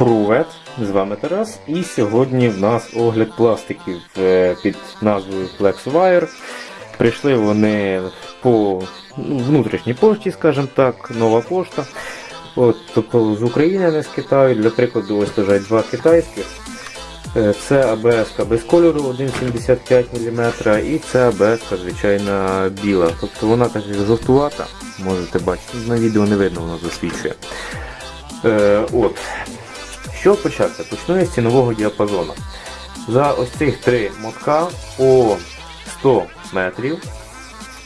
Привет! З вами Тарас. І сьогодні в нас огляд пластиків е, під назвою FlexWire. Прийшли вони по ну, внутрішній пошті, скажімо так, нова пошта. От, тобто з України, не з Китаю. Для прикладу, ось лежать два китайських. Е, Це АБС без кольору 1,75 мм і це АБС звичайна біла. Тобто вона так жовтувата, можете бачити, на відео не видно, воно засвічує. Е, от. Що почати? Почну я з цінового діапазону. За ось цих три мотка по 100 метрів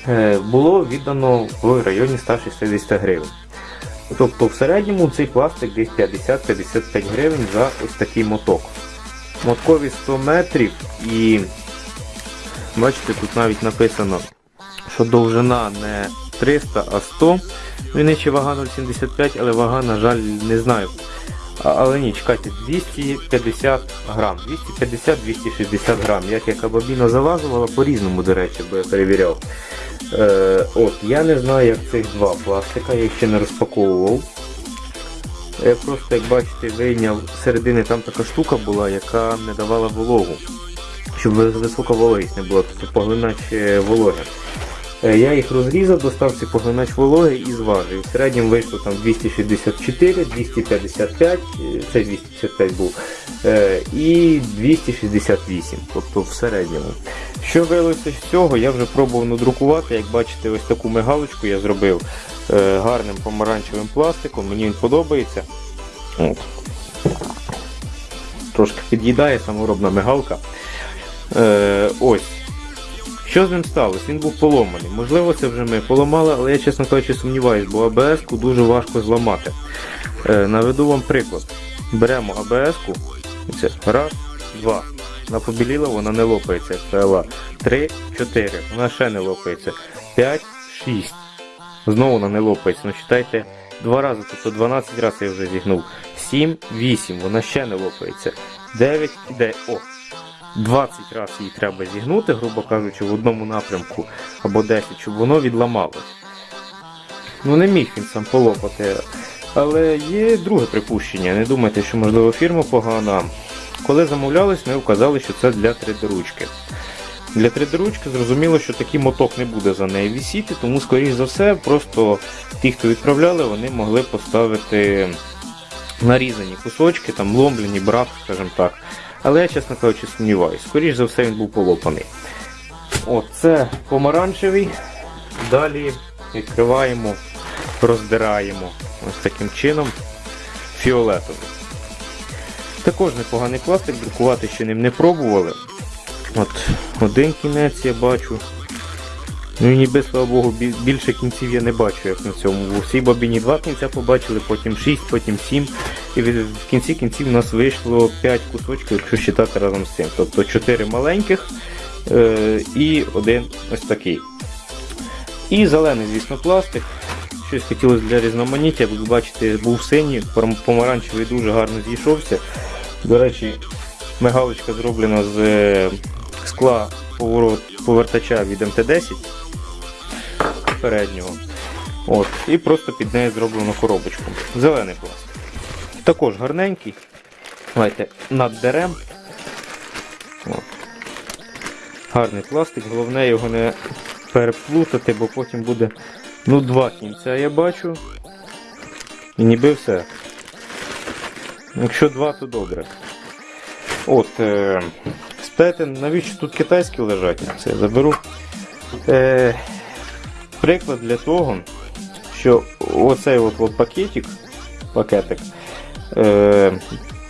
е, було віддано в районі 160 гривень. Тобто в середньому цей пластик десь 50-55 гривень за ось такий моток. Моткові 100 метрів і бачите, тут навіть написано, що довжина не 300, а 100. Він ще вага 0,75, але вага, на жаль, не знаю. Але ні, чекайте, 250 грам, 250-260 грам. Як яка бабіна заважувала, по-різному, до речі, бо я перевіряв. Е, от, я не знаю, як цих два пластика, я їх ще не розпаковував. Я просто, як бачите, вийняв середини там така штука була, яка не давала вологу. Щоб ви- висока вологість не була, тобто поглинач вологи. Е, Я їх розрізав, достав цей поглинач вологи і зважив. В середньому вийшло там 264, 255, е, це 255 був, е, і 268, тобто в середньому. Що виявилося з цього, я вже пробував надрукувати. Як бачите, ось таку мигалочку я зробив е, гарним помаранчевим пластиком, мені він подобається. Трошки під'їдає саморобна мигалка. Ось. Що з ним сталося? Він був поломаний. Можливо, це вже ми поламали, але я, чесно кажучи, сумніваюсь, бо АБС-ку дуже важко зламати. Е, наведу вам приклад. Беремо АБС-ку, раз, два. Вона побіліла, вона не лопається, PLA. Три, чотири. Вона ще не лопається. П'ять, шість. Знову вона не лопається. Ну, читайте, два рази, тобто 12 разів я вже зігнув. 7, 8, вона ще не лопається. 9, 9, о, 20 разів її треба зігнути, грубо кажучи, в одному напрямку або 10, щоб воно відламалось. Ну не міг він сам полопати. Але є друге припущення. Не думайте, що можливо фірма погана. Коли замовлялись, ми вказали, що це для 3D-ручки. Для 3D-ручки зрозуміло, що такий моток не буде за нею висіти, тому, скоріш за все, просто ті, хто відправляли, вони могли поставити нарізані кусочки, там ломлені, брак, скажімо так. Але я, чесно кажучи, сумніваюся. Скоріше за все, він був полопаний. От, це помаранчевий. Далі відкриваємо, роздираємо ось таким чином фіолетовий. Також непоганий пластик, друкувати ще ним не пробували. От один кінець я бачу. Ну і ніби, слава Богу, більше кінців я не бачу, як на цьому. У всій бабіні два кінця побачили, потім 6, потім 7. І в кінці кінців у нас вийшло 5 кусочків, якщо считати разом з цим. Тобто 4 маленьких е, і один ось такий. І зелений, звісно, пластик. Щось хотілося для різноманіття, як ви бачите, був синій, пом- помаранчевий дуже гарно зійшовся. До речі, мигалочка зроблена з е, скла поворот, повертача від МТ-10 переднього. От, і просто під нею зроблено коробочку. Зелений пластик. Також гарненький. Давайте над дерем. От. Гарний пластик, головне його не переплутати, бо потім буде ну, два кінця я бачу. І ніби все. Якщо два, то добре. От, е, спитаєте, навіщо тут китайські лежать? Це я заберу. Е, приклад для того, що оцей от, от пакетик, пакетик, е,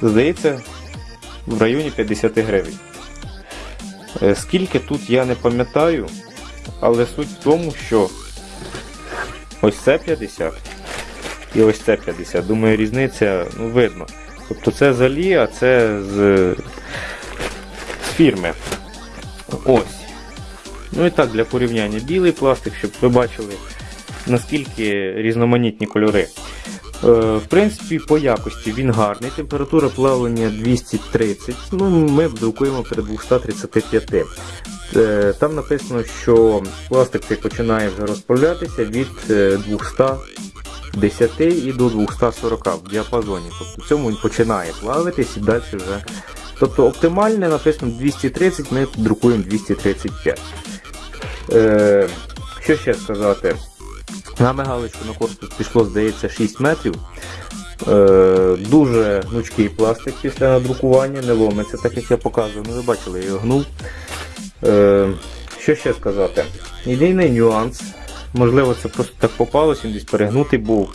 здається, в районі 50 гривень. Е, скільки тут я не пам'ятаю, але суть в тому, що ось це 50 і ось це 50. Думаю, різниця ну, видно. Тобто це з Алі, а це з, з фірми. Ось. Ну і так, для порівняння білий пластик, щоб ви бачили, наскільки різноманітні кольори. Е, в принципі, по якості він гарний. Температура плавлення 230. Ну, ми друкуємо при 235. Е, Там написано, що пластик починає вже розправлятися від е, 200 10 і до 240 в діапазоні. Тобто в цьому він починає плавитись і далі вже. Тобто оптимальне написано 230, ми друкуємо 235. Е, що ще сказати? На мигалочку на корпус пішло, здається, 6 метрів. Е, дуже гнучкий пластик після надрукування, не ломиться, так як я показував. Ну, ви бачили, я його гнув. Е, що ще сказати? Єдиний нюанс, можливо, це просто так попалося, він десь перегнутий був.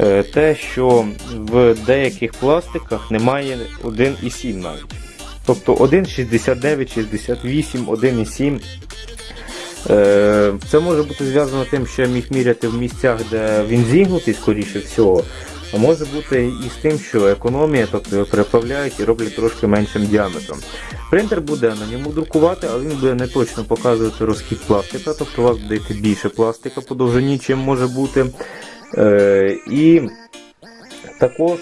Е, те, що в деяких пластиках немає 1,7 навіть. Тобто 1,69, 68, 1,7. Е, Це може бути зв'язано тим, що я міг міряти в місцях, де він зігнутий, скоріше всього. А може бути і з тим, що економія, тобто переправляють і роблять трошки меншим діаметром. Принтер буде на ньому друкувати, але він буде не точно показувати розхід пластика, тобто у вас буде йти більше пластика по довжині, чим може бути. Е, і також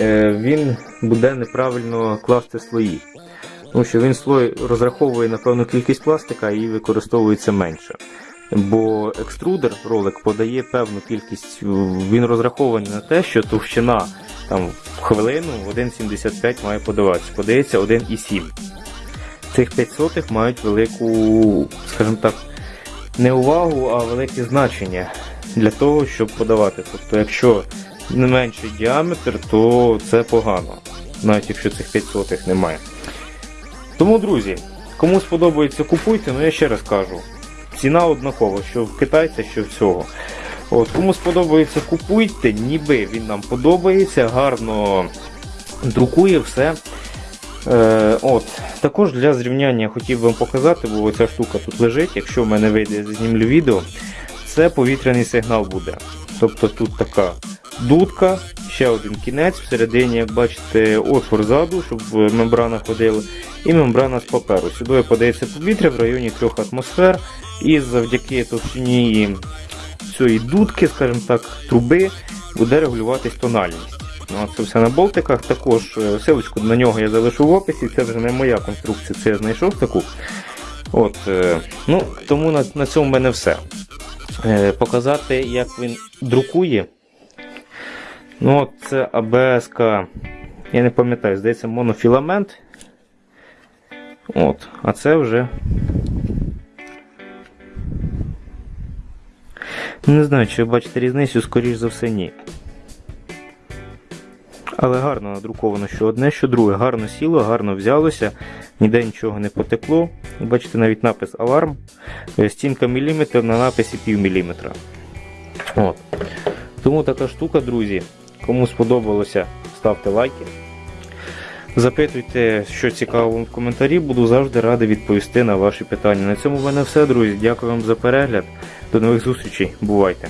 е, він буде неправильно класти слої. Тому що він слой розраховує на певну кількість пластика і використовується менше. Бо екструдер ролик подає певну кількість, він розрахований на те, що товщина там, в хвилину 1,75 має подаватися. Подається 1,7. Цих 5 сотих мають велику, скажімо так, не увагу, а велике значення для того, щоб подавати. Тобто, якщо не менший діаметр, то це погано, навіть якщо цих 5 сотих немає. Тому, друзі, кому сподобається, купуйте, ну я ще раз кажу. Ціна однакова, що в китайця, що всього. От, Кому сподобається, купуйте, ніби він нам подобається, гарно друкує все. Е, от. Також для зрівняння хотів вам показати, бо ця штука тут лежить, якщо в мене вийде, знімлю відео, це повітряний сигнал буде. Тобто тут така дудка, ще один кінець, всередині, як бачите, отвор ззаду, щоб мембрана ходила, і мембрана з паперу. Сюди подається повітря в районі 3 атмосфер, і завдяки товщині цієї дудки, скажімо так, труби, буде регулюватись тональність. Ну, Це все на болтиках. Також е, силочку на нього я залишу в описі, це вже не моя конструкція, це я знайшов таку. От, е, ну, Тому на, на цьому в мене все. Е, Показати, як він друкує. Ну, от Це АБС, я не пам'ятаю, здається, монофіламент. От, А це вже. Не знаю, чи ви бачите різницю, скоріш за все, ні. Але гарно надруковано, що одне, що друге. Гарно сіло, гарно взялося, ніде нічого не потекло. Бачите, навіть напис аларм. Стінка міліметр на написі пів міліметра. От. Тому така штука, друзі. Кому сподобалося, ставте лайки. Запитуйте, що цікаво в коментарі, буду завжди радий відповісти на ваші питання. На цьому в мене все, друзі. Дякую вам за перегляд. До нових зустрічей. Бувайте!